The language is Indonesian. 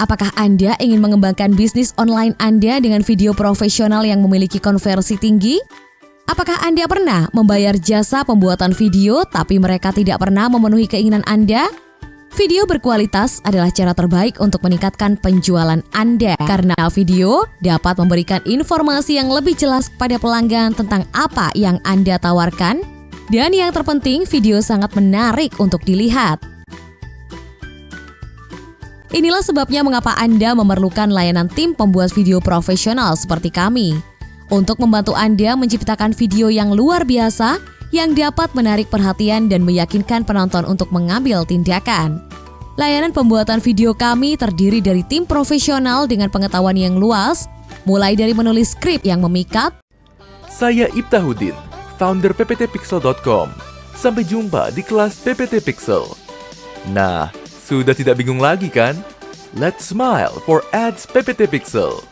Apakah Anda ingin mengembangkan bisnis online Anda dengan video profesional yang memiliki konversi tinggi? Apakah Anda pernah membayar jasa pembuatan video tapi mereka tidak pernah memenuhi keinginan Anda? Video berkualitas adalah cara terbaik untuk meningkatkan penjualan Anda karena video dapat memberikan informasi yang lebih jelas kepada pelanggan tentang apa yang Anda tawarkan dan yang terpenting video sangat menarik untuk dilihat. Inilah sebabnya mengapa Anda memerlukan layanan tim pembuat video profesional seperti kami. Untuk membantu Anda menciptakan video yang luar biasa yang dapat menarik perhatian dan meyakinkan penonton untuk mengambil tindakan. Layanan pembuatan video kami terdiri dari tim profesional dengan pengetahuan yang luas, mulai dari menulis skrip yang memikat. Saya Ibtahudin, founder pptpixel.com. Sampai jumpa di kelas PPT Pixel. Nah, sudah tidak bingung lagi kan? Let's smile for ads PPT Pixel.